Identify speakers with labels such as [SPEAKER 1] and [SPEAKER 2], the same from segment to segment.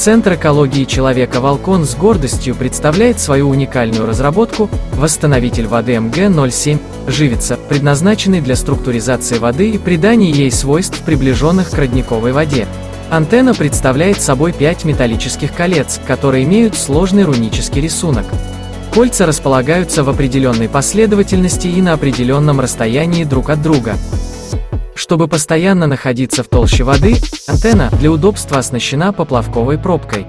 [SPEAKER 1] Центр экологии человека «Волкон» с гордостью представляет свою уникальную разработку «Восстановитель воды МГ-07» «Живица», предназначенный для структуризации воды и придания ей свойств, приближенных к родниковой воде. Антенна представляет собой пять металлических колец, которые имеют сложный рунический рисунок. Кольца располагаются в определенной последовательности и на определенном расстоянии друг от друга. Чтобы постоянно находиться в толще воды, антенна для удобства оснащена поплавковой пробкой.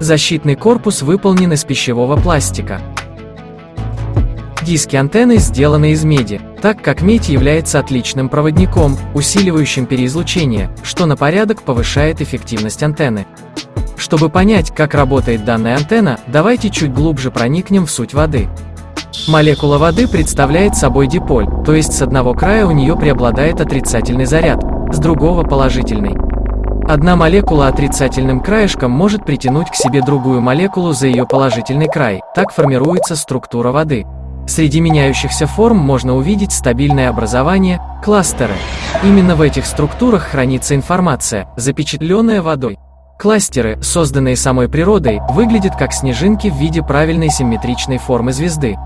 [SPEAKER 1] Защитный корпус выполнен из пищевого пластика. Диски антенны сделаны из меди, так как медь является отличным проводником, усиливающим переизлучение, что на порядок повышает эффективность антенны. Чтобы понять, как работает данная антенна, давайте чуть глубже проникнем в суть воды. Молекула воды представляет собой диполь, то есть с одного края у нее преобладает отрицательный заряд, с другого положительный. Одна молекула отрицательным краешком может притянуть к себе другую молекулу за ее положительный край, так формируется структура воды. Среди меняющихся форм можно увидеть стабильное образование, кластеры. Именно в этих структурах хранится информация, запечатленная водой. Кластеры, созданные самой природой, выглядят как снежинки в виде правильной симметричной формы звезды.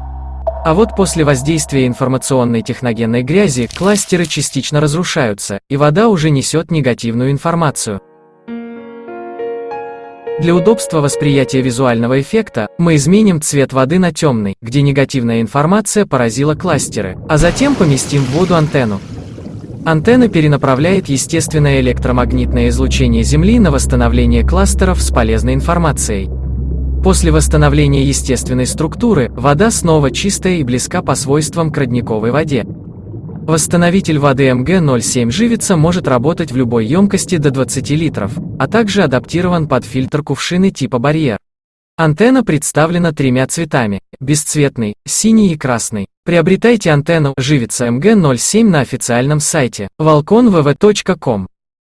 [SPEAKER 1] А вот после воздействия информационной техногенной грязи кластеры частично разрушаются, и вода уже несет негативную информацию. Для удобства восприятия визуального эффекта, мы изменим цвет воды на темный, где негативная информация поразила кластеры, а затем поместим в воду антенну. Антенна перенаправляет естественное электромагнитное излучение Земли на восстановление кластеров с полезной информацией. После восстановления естественной структуры, вода снова чистая и близка по свойствам к родниковой воде. Восстановитель воды МГ-07 живица может работать в любой емкости до 20 литров, а также адаптирован под фильтр кувшины типа барьер. Антенна представлена тремя цветами – бесцветный, синий и красный. Приобретайте антенну «Живица МГ-07» на официальном сайте volconvv.com.